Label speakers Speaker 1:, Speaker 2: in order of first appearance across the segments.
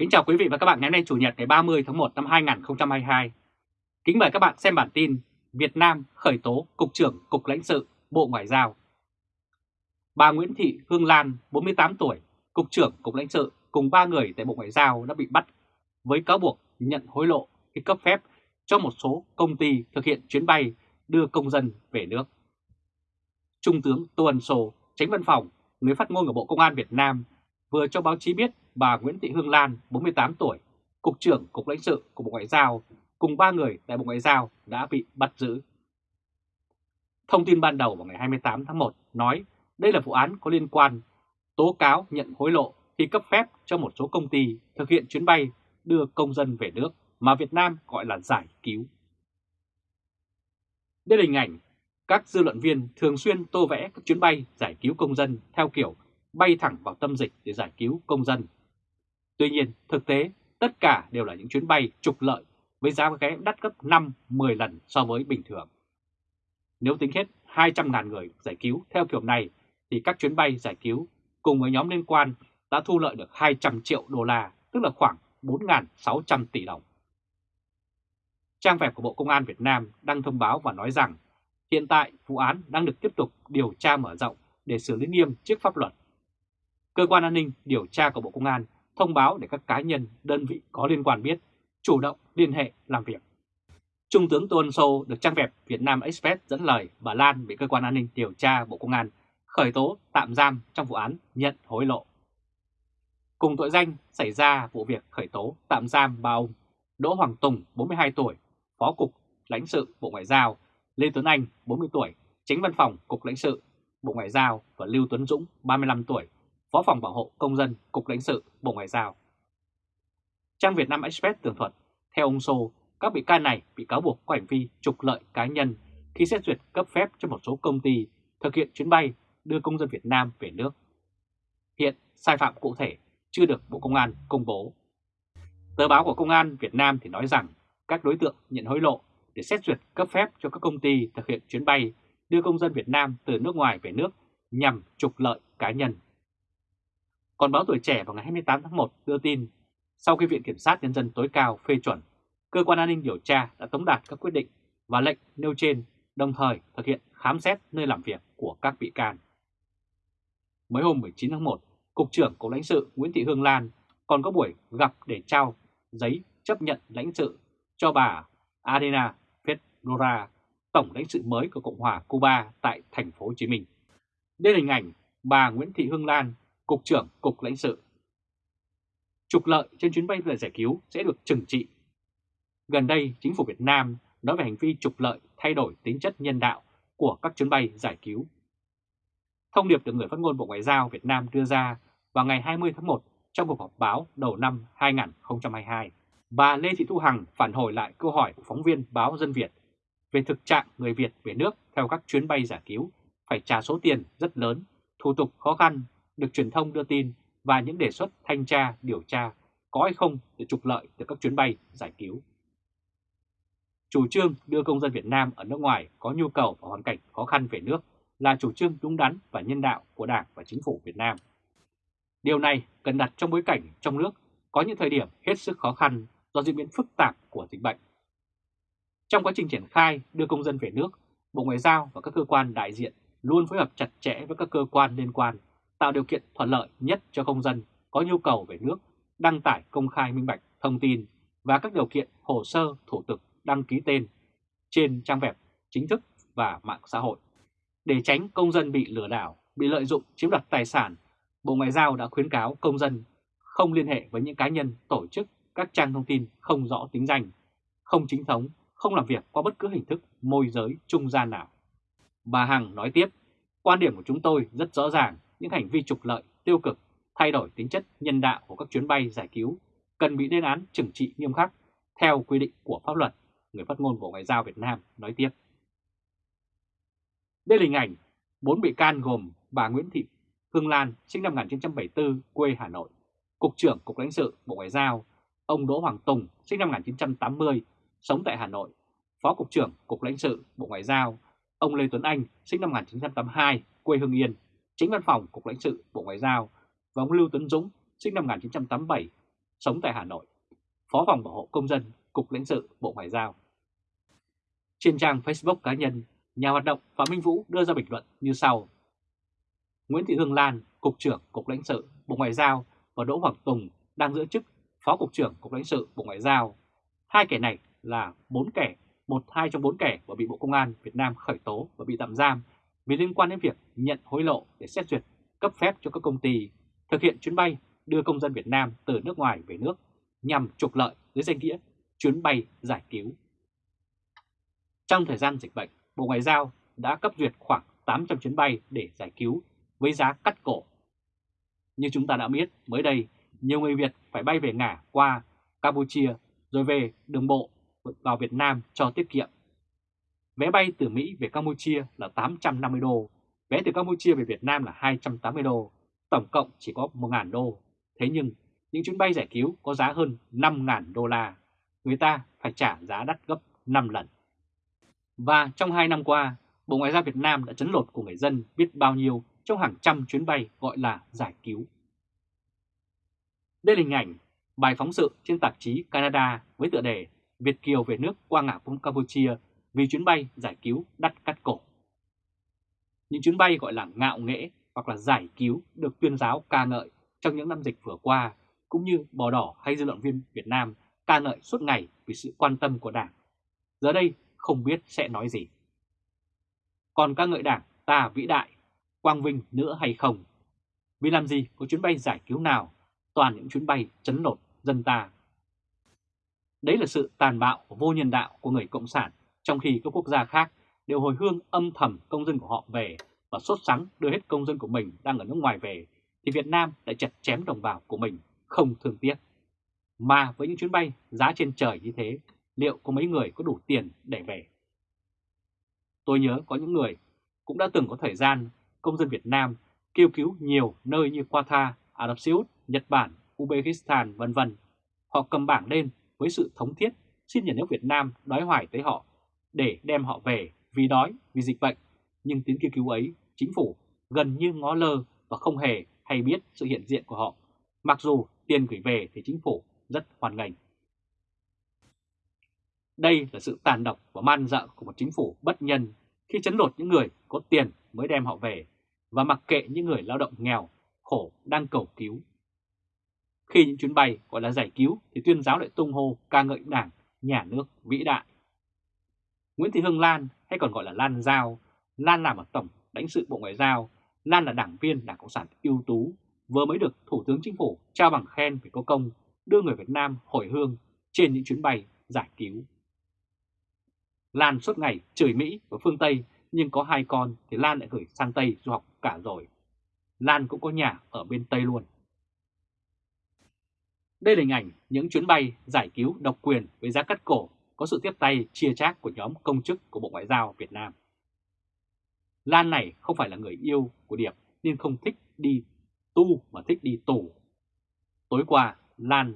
Speaker 1: Kính chào quý vị và các bạn ngày hôm nay Chủ nhật ngày 30 tháng 1 năm 2022. Kính mời các bạn xem bản tin Việt Nam khởi tố Cục trưởng Cục lãnh sự Bộ Ngoại giao. Bà Nguyễn Thị Hương Lan, 48 tuổi, Cục trưởng Cục lãnh sự cùng 3 người tại Bộ Ngoại giao đã bị bắt với cáo buộc nhận hối lộ khi cấp phép cho một số công ty thực hiện chuyến bay đưa công dân về nước. Trung tướng Tô Ân Sô, tránh văn phòng, người phát ngôn của Bộ Công an Việt Nam vừa cho báo chí biết bà Nguyễn Thị Hương Lan, 48 tuổi, Cục trưởng Cục lãnh sự của Bộ Ngoại giao cùng 3 người tại Bộ Ngoại giao đã bị bắt giữ. Thông tin ban đầu vào ngày 28 tháng 1 nói đây là vụ án có liên quan tố cáo nhận hối lộ khi cấp phép cho một số công ty thực hiện chuyến bay đưa công dân về nước mà Việt Nam gọi là giải cứu. Đây là hình ảnh các dư luận viên thường xuyên tô vẽ các chuyến bay giải cứu công dân theo kiểu bay thẳng vào tâm dịch để giải cứu công dân. Tuy nhiên, thực tế, tất cả đều là những chuyến bay trục lợi với giá vé đắt gấp 5-10 lần so với bình thường. Nếu tính hết 200.000 người giải cứu theo kiểu này, thì các chuyến bay giải cứu cùng với nhóm liên quan đã thu lợi được 200 triệu đô la, tức là khoảng 4.600 tỷ đồng. Trang web của Bộ Công an Việt Nam đăng thông báo và nói rằng hiện tại vụ án đang được tiếp tục điều tra mở rộng để xử lý nghiêm trước pháp luật. Cơ quan an ninh điều tra của Bộ Công an thông báo để các cá nhân, đơn vị có liên quan biết, chủ động liên hệ làm việc. Trung tướng Tô Ân Sô được trang web Việt Nam Express dẫn lời bà Lan bị cơ quan an ninh điều tra Bộ Công an khởi tố tạm giam trong vụ án nhận hối lộ. Cùng tội danh xảy ra vụ việc khởi tố tạm giam ba ông Đỗ Hoàng Tùng, 42 tuổi, Phó Cục lãnh sự Bộ Ngoại giao, Lê Tuấn Anh, 40 tuổi, Chính Văn phòng Cục lãnh sự Bộ Ngoại giao và Lưu Tuấn Dũng, 35 tuổi, Phó phòng bảo hộ công dân Cục lãnh sự Bộ Ngoại giao. Trang Việt Nam Express tường thuật, theo ông Sô, các bị can này bị cáo buộc có hành vi trục lợi cá nhân khi xét duyệt cấp phép cho một số công ty thực hiện chuyến bay đưa công dân Việt Nam về nước. Hiện sai phạm cụ thể chưa được Bộ Công an công bố. Tờ báo của Công an Việt Nam thì nói rằng các đối tượng nhận hối lộ để xét duyệt cấp phép cho các công ty thực hiện chuyến bay đưa công dân Việt Nam từ nước ngoài về nước nhằm trục lợi cá nhân. Còn báo Tuổi Trẻ vào ngày 28 tháng 1 đưa tin, sau khi Viện Kiểm sát Nhân dân tối cao phê chuẩn, Cơ quan an ninh điều tra đã tống đạt các quyết định và lệnh nêu trên, đồng thời thực hiện khám xét nơi làm việc của các bị can. Mới hôm 19 tháng 1, Cục trưởng Cục lãnh sự Nguyễn Thị Hương Lan còn có buổi gặp để trao giấy chấp nhận lãnh sự cho bà Adena Fedora, tổng lãnh sự mới của Cộng hòa Cuba tại thành phố Hồ Chí Minh. Đây là hình ảnh bà Nguyễn Thị Hương Lan Cục trưởng Cục lãnh sự. Trục lợi trên chuyến bay giải cứu sẽ được trừng trị. Gần đây, chính phủ Việt Nam nói về hành vi trục lợi thay đổi tính chất nhân đạo của các chuyến bay giải cứu. Thông điệp được người phát ngôn Bộ Ngoại giao Việt Nam đưa ra vào ngày 20 tháng 1 trong cuộc họp báo đầu năm 2022. Bà Lê Thị Thu Hằng phản hồi lại câu hỏi của phóng viên báo Dân Việt về thực trạng người Việt về nước theo các chuyến bay giải cứu phải trả số tiền rất lớn, thủ tục khó khăn được truyền thông đưa tin và những đề xuất thanh tra, điều tra có hay không để trục lợi từ các chuyến bay giải cứu. Chủ trương đưa công dân Việt Nam ở nước ngoài có nhu cầu và hoàn cảnh khó khăn về nước là chủ trương đúng đắn và nhân đạo của Đảng và Chính phủ Việt Nam. Điều này cần đặt trong bối cảnh trong nước có những thời điểm hết sức khó khăn do diễn biến phức tạp của dịch bệnh. Trong quá trình triển khai đưa công dân về nước, Bộ Ngoại giao và các cơ quan đại diện luôn phối hợp chặt chẽ với các cơ quan liên quan tạo điều kiện thuận lợi nhất cho công dân có nhu cầu về nước đăng tải công khai minh bạch thông tin và các điều kiện hồ sơ thủ tục đăng ký tên trên trang web chính thức và mạng xã hội. Để tránh công dân bị lừa đảo, bị lợi dụng chiếm đoạt tài sản, Bộ Ngoại giao đã khuyến cáo công dân không liên hệ với những cá nhân, tổ chức, các trang thông tin không rõ tính danh, không chính thống, không làm việc qua bất cứ hình thức môi giới trung gian nào. Bà Hằng nói tiếp, quan điểm của chúng tôi rất rõ ràng những hành vi trục lợi, tiêu cực, thay đổi tính chất nhân đạo của các chuyến bay giải cứu cần bị lên án trừng trị nghiêm khắc theo quy định của pháp luật, người phát ngôn Bộ Ngoại giao Việt Nam nói tiếp. Đây là hình ảnh bốn bị can gồm bà Nguyễn Thị Hương Lan, sinh năm 1974, quê Hà Nội, Cục trưởng Cục lãnh sự Bộ Ngoại giao, ông Đỗ Hoàng Tùng, sinh năm 1980, sống tại Hà Nội, Phó Cục trưởng Cục lãnh sự Bộ Ngoại giao, ông Lê Tuấn Anh, sinh năm 1982, quê Hưng Yên, chính văn phòng Cục lãnh sự Bộ Ngoại giao và ông Lưu Tuấn Dũng, sinh năm 1987, sống tại Hà Nội, Phó phòng bảo hộ công dân, Cục lãnh sự Bộ Ngoại giao. Trên trang Facebook cá nhân, nhà hoạt động Phạm Minh Vũ đưa ra bình luận như sau. Nguyễn Thị Hương Lan, Cục trưởng Cục lãnh sự Bộ Ngoại giao và Đỗ Hoàng Tùng đang giữ chức Phó Cục trưởng Cục lãnh sự Bộ Ngoại giao. Hai kẻ này là bốn kẻ, một hai trong bốn kẻ và bị Bộ Công an Việt Nam khởi tố và bị tạm giam vì liên quan đến việc nhận hối lộ để xét duyệt cấp phép cho các công ty thực hiện chuyến bay đưa công dân Việt Nam từ nước ngoài về nước nhằm trục lợi dưới danh nghĩa chuyến bay giải cứu. Trong thời gian dịch bệnh, Bộ Ngoại giao đã cấp duyệt khoảng 800 chuyến bay để giải cứu với giá cắt cổ. Như chúng ta đã biết, mới đây, nhiều người Việt phải bay về ngả qua Campuchia rồi về đường bộ vào Việt Nam cho tiết kiệm. Vé bay từ Mỹ về Campuchia là 850 đô, vé từ Campuchia về Việt Nam là 280 đô, tổng cộng chỉ có 1.000 đô. Thế nhưng, những chuyến bay giải cứu có giá hơn 5.000 đô la, người ta phải trả giá đắt gấp 5 lần. Và trong 2 năm qua, Bộ Ngoại giao Việt Nam đã chấn lột của người dân biết bao nhiêu trong hàng trăm chuyến bay gọi là giải cứu. Đây là hình ảnh bài phóng sự trên tạp chí Canada với tựa đề Việt Kiều về nước qua ngã Campuchia vì chuyến bay giải cứu đắt cắt cổ. Những chuyến bay gọi là ngạo nghễ hoặc là giải cứu được tuyên giáo ca ngợi trong những năm dịch vừa qua, cũng như bò đỏ hay dư luận viên Việt Nam ca ngợi suốt ngày vì sự quan tâm của Đảng. Giờ đây không biết sẽ nói gì. Còn ca ngợi Đảng ta vĩ đại, quang vinh nữa hay không? Vì làm gì có chuyến bay giải cứu nào, toàn những chuyến bay chấn lột dân ta. Đấy là sự tàn bạo vô nhân đạo của người Cộng sản, trong khi các quốc gia khác đều hồi hương âm thầm công dân của họ về và sốt sắng đưa hết công dân của mình đang ở nước ngoài về, thì Việt Nam lại chặt chém đồng bào của mình không thương tiếc. Mà với những chuyến bay giá trên trời như thế, liệu có mấy người có đủ tiền để về? Tôi nhớ có những người cũng đã từng có thời gian công dân Việt Nam kêu cứu nhiều nơi như Qatar, Ả Rập Xê Út, Nhật Bản, Uzbekistan vân vân. Họ cầm bảng lên với sự thống thiết xin nhà nước Việt Nam đói hoài tới họ để đem họ về vì đói, vì dịch bệnh. Nhưng tiếng kêu cứu ấy, chính phủ gần như ngó lơ và không hề hay biết sự hiện diện của họ. Mặc dù tiền gửi về thì chính phủ rất hoàn ngành. Đây là sự tàn độc và man dợ của một chính phủ bất nhân khi chấn lột những người có tiền mới đem họ về và mặc kệ những người lao động nghèo, khổ đang cầu cứu. Khi những chuyến bay gọi là giải cứu thì tuyên giáo lại tung hô ca ngợi đảng, nhà nước vĩ đại. Nguyễn Thị Hương Lan hay còn gọi là Lan Giao, Lan làm ở Tổng lãnh sự Bộ Ngoại giao, Lan là đảng viên Đảng Cộng sản ưu tú, vừa mới được Thủ tướng Chính phủ trao bằng khen về có công đưa người Việt Nam hồi hương trên những chuyến bay giải cứu. Lan suốt ngày chửi Mỹ và phương Tây nhưng có hai con thì Lan lại gửi sang Tây du học cả rồi. Lan cũng có nhà ở bên Tây luôn. Đây là hình ảnh những chuyến bay giải cứu độc quyền với giá cắt cổ có sự tiếp tay chia chác của nhóm công chức của Bộ Ngoại giao Việt Nam. Lan này không phải là người yêu của Điệp nên không thích đi tu mà thích đi tù. Tối qua, Lan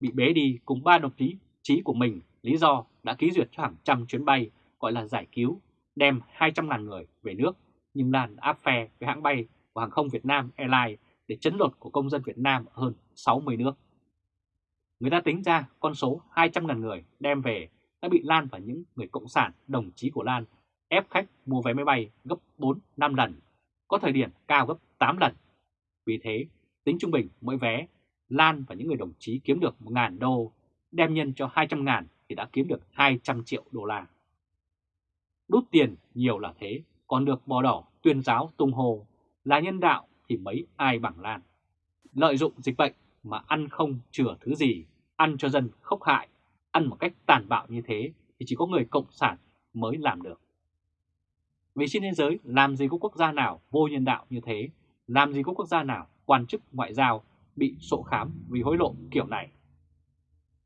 Speaker 1: bị bế đi cùng ba đồng chí chí của mình lý do đã ký duyệt cho hàng trăm chuyến bay gọi là giải cứu đem 200.000 người về nước nhưng Lan áp phe với hãng bay của hàng không Việt Nam Airlines để chấn lột của công dân Việt Nam ở hơn 60 nước. Người ta tính ra con số 200.000 người đem về đã bị Lan và những người cộng sản đồng chí của Lan ép khách mua vé máy bay gấp 4-5 lần, có thời điểm cao gấp 8 lần. Vì thế, tính trung bình mỗi vé, Lan và những người đồng chí kiếm được 1.000 đô, đem nhân cho 200.000 thì đã kiếm được 200 triệu đô la. Đút tiền nhiều là thế, còn được bò đỏ tuyên giáo tung hồ là nhân đạo thì mấy ai bằng Lan. Lợi dụng dịch bệnh mà ăn không chừa thứ gì, ăn cho dân khốc hại, ăn một cách tàn bạo như thế thì chỉ có người cộng sản mới làm được. Vì trên thế giới làm gì có quốc gia nào vô nhân đạo như thế, làm gì có quốc gia nào quan chức ngoại giao bị sổ khám vì hối lộ kiểu này.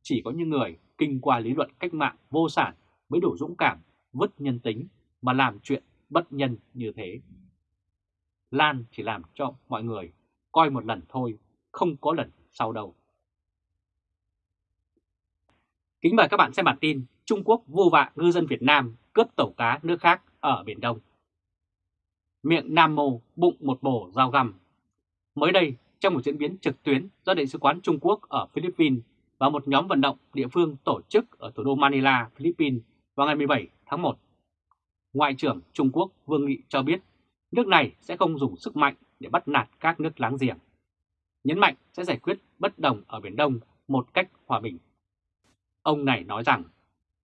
Speaker 1: Chỉ có những người kinh qua lý luận cách mạng vô sản mới đủ dũng cảm vứt nhân tính mà làm chuyện bất nhân như thế. Lan chỉ làm cho mọi người coi một lần thôi, không có lần sau đâu. Kính mời các bạn xem bản tin Trung Quốc vô vạ ngư dân Việt Nam cướp tàu cá nước khác ở Biển Đông. Miệng Nam Mô bụng một bổ dao găm. Mới đây, trong một diễn biến trực tuyến do Đại sứ quán Trung Quốc ở Philippines và một nhóm vận động địa phương tổ chức ở thủ đô Manila, Philippines vào ngày 17 tháng 1. Ngoại trưởng Trung Quốc Vương Nghị cho biết nước này sẽ không dùng sức mạnh để bắt nạt các nước láng giềng. Nhấn mạnh sẽ giải quyết bất đồng ở Biển Đông một cách hòa bình. Ông này nói rằng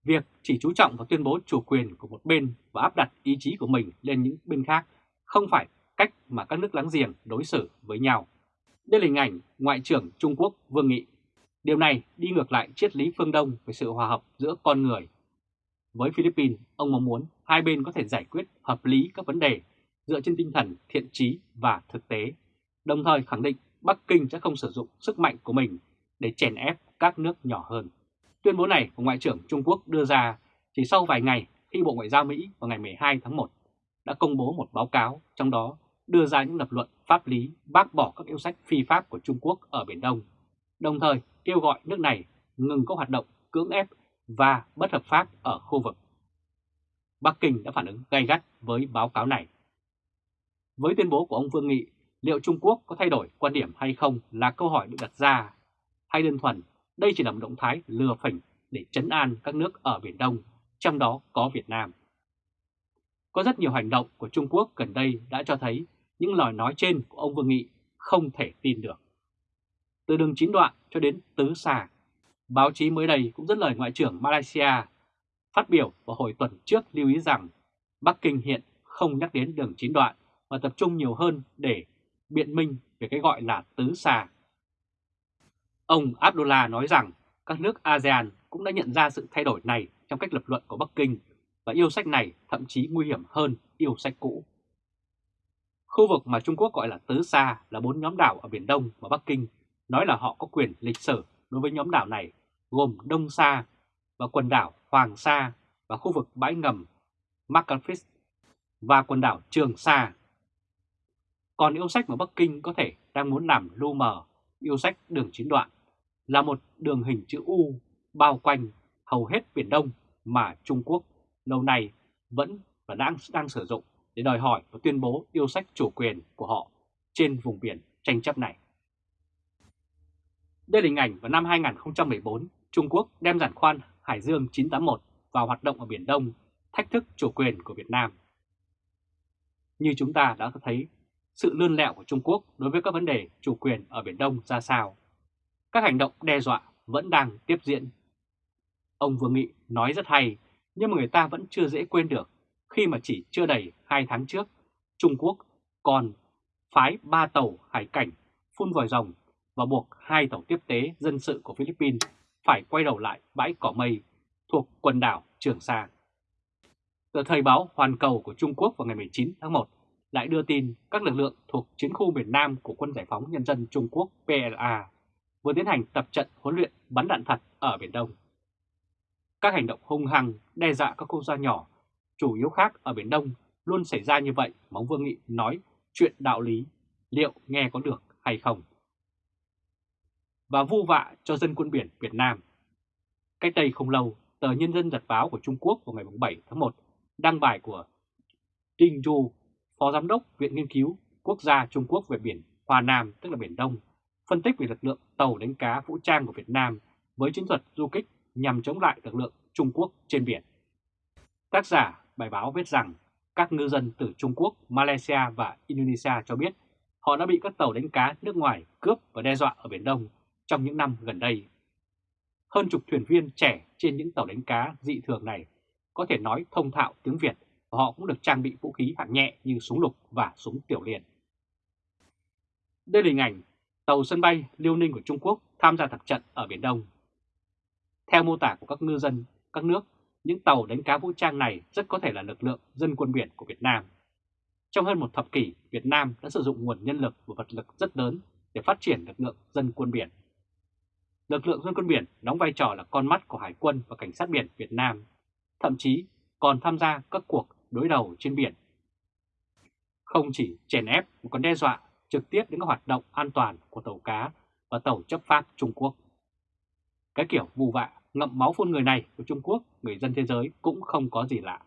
Speaker 1: việc chỉ chú trọng vào tuyên bố chủ quyền của một bên và áp đặt ý chí của mình lên những bên khác không phải cách mà các nước láng giềng đối xử với nhau. Đây là hình ảnh Ngoại trưởng Trung Quốc Vương Nghị. Điều này đi ngược lại triết lý phương Đông về sự hòa hợp giữa con người. Với Philippines, ông mong muốn hai bên có thể giải quyết hợp lý các vấn đề dựa trên tinh thần thiện trí và thực tế, đồng thời khẳng định Bắc Kinh sẽ không sử dụng sức mạnh của mình để chèn ép các nước nhỏ hơn. Tuyên bố này của Ngoại trưởng Trung Quốc đưa ra chỉ sau vài ngày khi Bộ Ngoại giao Mỹ vào ngày 12 tháng 1 đã công bố một báo cáo trong đó đưa ra những lập luận pháp lý bác bỏ các yêu sách phi pháp của Trung Quốc ở Biển Đông, đồng thời kêu gọi nước này ngừng các hoạt động cưỡng ép và bất hợp pháp ở khu vực. Bắc Kinh đã phản ứng gay gắt với báo cáo này. Với tuyên bố của ông Vương Nghị, liệu Trung Quốc có thay đổi quan điểm hay không là câu hỏi được đặt ra, hay đơn thuần đây chỉ là một động thái lừa phỉnh để chấn an các nước ở Biển Đông, trong đó có Việt Nam. Có rất nhiều hành động của Trung Quốc gần đây đã cho thấy những lời nói trên của ông Vương Nghị không thể tin được. Từ đường chín đoạn cho đến tứ xà, báo chí mới đây cũng dẫn lời Ngoại trưởng Malaysia phát biểu vào hồi tuần trước lưu ý rằng Bắc Kinh hiện không nhắc đến đường chín đoạn mà tập trung nhiều hơn để biện minh về cái gọi là tứ xà. Ông Abdullah nói rằng các nước ASEAN cũng đã nhận ra sự thay đổi này trong cách lập luận của Bắc Kinh và yêu sách này thậm chí nguy hiểm hơn yêu sách cũ. Khu vực mà Trung Quốc gọi là Tứ Sa là bốn nhóm đảo ở Biển Đông mà Bắc Kinh nói là họ có quyền lịch sử đối với nhóm đảo này, gồm Đông Sa và quần đảo Hoàng Sa và khu vực bãi ngầm Macalfis và quần đảo Trường Sa. Còn yêu sách mà Bắc Kinh có thể đang muốn làm lu mờ, yêu sách đường chín đoạn là một đường hình chữ U bao quanh hầu hết Biển Đông mà Trung Quốc lâu nay vẫn và đang đang sử dụng để đòi hỏi và tuyên bố yêu sách chủ quyền của họ trên vùng biển tranh chấp này. Đây là hình ảnh vào năm 2014, Trung Quốc đem giản khoan Hải Dương 981 vào hoạt động ở Biển Đông, thách thức chủ quyền của Việt Nam. Như chúng ta đã thấy, sự lươn lẹo của Trung Quốc đối với các vấn đề chủ quyền ở Biển Đông ra sao. Các hành động đe dọa vẫn đang tiếp diễn. Ông Vương Nghị nói rất hay, nhưng mà người ta vẫn chưa dễ quên được khi mà chỉ chưa đầy 2 tháng trước, Trung Quốc còn phái 3 tàu hải cảnh phun vòi rồng và buộc hai tàu tiếp tế dân sự của Philippines phải quay đầu lại bãi cỏ mây thuộc quần đảo Trường Sa. Tờ Thời báo Hoàn Cầu của Trung Quốc vào ngày 19 tháng 1 lại đưa tin các lực lượng thuộc chiến khu miền Nam của Quân Giải phóng Nhân dân Trung Quốc PLA vừa tiến hành tập trận huấn luyện bắn đạn thật ở Biển Đông. Các hành động hung hăng đe dọa các quốc gia nhỏ, chủ yếu khác ở Biển Đông luôn xảy ra như vậy mà ông Vương Nghị nói chuyện đạo lý, liệu nghe có được hay không? Và vu vạ cho dân quân biển Việt Nam. Cách đây không lâu, tờ Nhân dân Nhật báo của Trung Quốc vào ngày 7 tháng 1 đăng bài của Đinh Du, Phó Giám đốc Viện Nghiên cứu Quốc gia Trung Quốc về biển Hoa Nam, tức là Biển Đông, phân tích về lực lượng tàu đánh cá vũ trang của Việt Nam với chiến thuật du kích nhằm chống lại lực lượng Trung Quốc trên biển. Tác giả bài báo viết rằng các ngư dân từ Trung Quốc, Malaysia và Indonesia cho biết họ đã bị các tàu đánh cá nước ngoài cướp và đe dọa ở Biển Đông trong những năm gần đây. Hơn chục thuyền viên trẻ trên những tàu đánh cá dị thường này có thể nói thông thạo tiếng Việt và họ cũng được trang bị vũ khí hạng nhẹ như súng lục và súng tiểu liên. Đây là hình ảnh tàu sân bay Liêu Ninh của Trung Quốc tham gia tập trận ở Biển Đông. Theo mô tả của các ngư dân, các nước, những tàu đánh cá vũ trang này rất có thể là lực lượng dân quân biển của Việt Nam. Trong hơn một thập kỷ, Việt Nam đã sử dụng nguồn nhân lực và vật lực rất lớn để phát triển lực lượng dân quân biển. Lực lượng dân quân biển đóng vai trò là con mắt của Hải quân và Cảnh sát biển Việt Nam, thậm chí còn tham gia các cuộc đối đầu trên biển. Không chỉ chèn ép mà còn đe dọa trực tiếp đến các hoạt động an toàn của tàu cá và tàu chấp pháp Trung Quốc. Cái kiểu vù vạ, ngậm máu phun người này của Trung Quốc, người dân thế giới cũng không có gì lạ.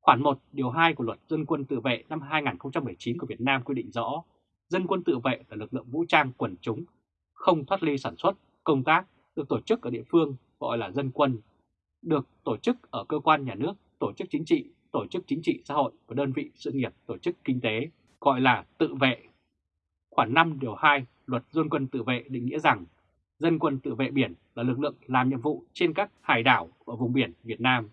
Speaker 1: Khoản 1 điều 2 của luật dân quân tự vệ năm 2019 của Việt Nam quy định rõ, dân quân tự vệ là lực lượng vũ trang quần chúng, không thoát ly sản xuất, công tác, được tổ chức ở địa phương gọi là dân quân, được tổ chức ở cơ quan nhà nước, tổ chức chính trị, tổ chức chính trị xã hội và đơn vị sự nghiệp tổ chức kinh tế gọi là tự vệ. Khoản 5 điều 2 luật dân quân tự vệ định nghĩa rằng dân quân tự vệ biển là lực lượng làm nhiệm vụ trên các hải đảo và vùng biển Việt Nam.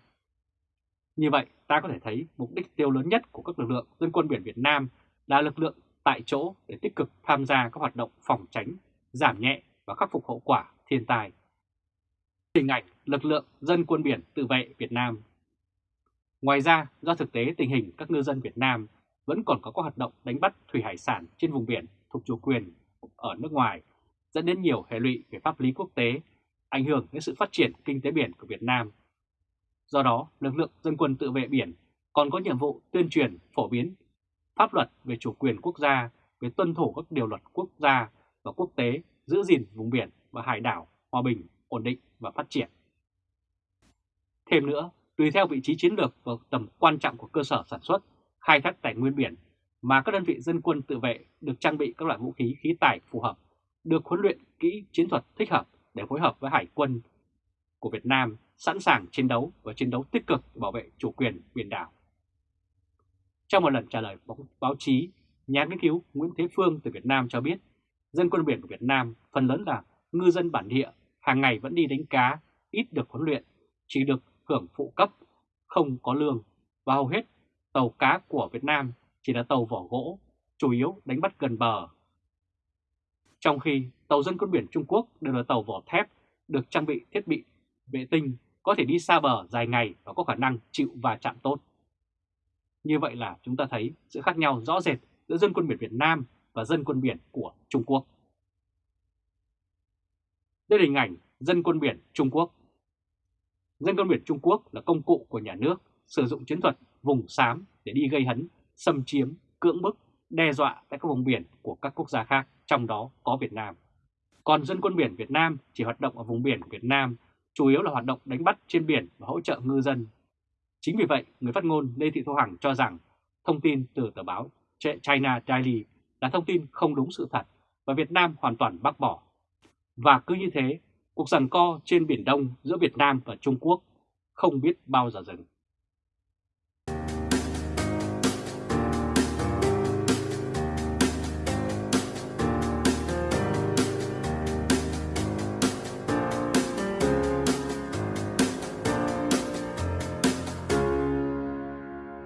Speaker 1: Như vậy, ta có thể thấy mục đích tiêu lớn nhất của các lực lượng dân quân biển Việt Nam là lực lượng tại chỗ để tích cực tham gia các hoạt động phòng tránh, giảm nhẹ và khắc phục hậu quả thiên tai. Hình ảnh lực lượng dân quân biển tự vệ Việt Nam Ngoài ra, do thực tế tình hình các ngư dân Việt Nam vẫn còn có các hoạt động đánh bắt thủy hải sản trên vùng biển thuộc chủ quyền ở nước ngoài, dẫn đến nhiều hệ lụy về pháp lý quốc tế, ảnh hưởng đến sự phát triển kinh tế biển của Việt Nam. Do đó, lực lượng dân quân tự vệ biển còn có nhiệm vụ tuyên truyền, phổ biến pháp luật về chủ quyền quốc gia, về tuân thủ các điều luật quốc gia và quốc tế, giữ gìn vùng biển và hải đảo hòa bình, ổn định và phát triển. Thêm nữa, tùy theo vị trí chiến lược và tầm quan trọng của cơ sở sản xuất, khai thác tài nguyên biển mà các đơn vị dân quân tự vệ được trang bị các loại vũ khí khí tài phù hợp, được huấn luyện kỹ chiến thuật thích hợp để phối hợp với hải quân của Việt Nam sẵn sàng chiến đấu và chiến đấu tích cực bảo vệ chủ quyền biển đảo. Trong một lần trả lời báo chí, nhà nghiên cứu Nguyễn Thế Phương từ Việt Nam cho biết, dân quân biển của Việt Nam phần lớn là ngư dân bản địa, hàng ngày vẫn đi đánh cá, ít được huấn luyện, chỉ được hưởng phụ cấp, không có lương và hầu hết tàu cá của Việt Nam chỉ là tàu vỏ gỗ, chủ yếu đánh bắt gần bờ. Trong khi tàu dân quân biển Trung Quốc đều là tàu vỏ thép, được trang bị thiết bị vệ tinh, có thể đi xa bờ dài ngày và có khả năng chịu va chạm tốt. Như vậy là chúng ta thấy sự khác nhau rõ rệt giữa dân quân biển Việt Nam và dân quân biển của Trung Quốc. Đây là hình ảnh dân quân biển Trung Quốc. Dân quân biển Trung Quốc là công cụ của nhà nước sử dụng chiến thuật vùng xám để đi gây hấn, xâm chiếm, cưỡng bức, đe dọa tại các vùng biển của các quốc gia khác, trong đó có Việt Nam. Còn dân quân biển Việt Nam chỉ hoạt động ở vùng biển Việt Nam, chủ yếu là hoạt động đánh bắt trên biển và hỗ trợ ngư dân. Chính vì vậy, người phát ngôn Lê Thị Thu Hằng cho rằng thông tin từ tờ báo China Daily là thông tin không đúng sự thật và Việt Nam hoàn toàn bác bỏ. Và cứ như thế, cuộc giằng co trên Biển Đông giữa Việt Nam và Trung Quốc không biết bao giờ dừng.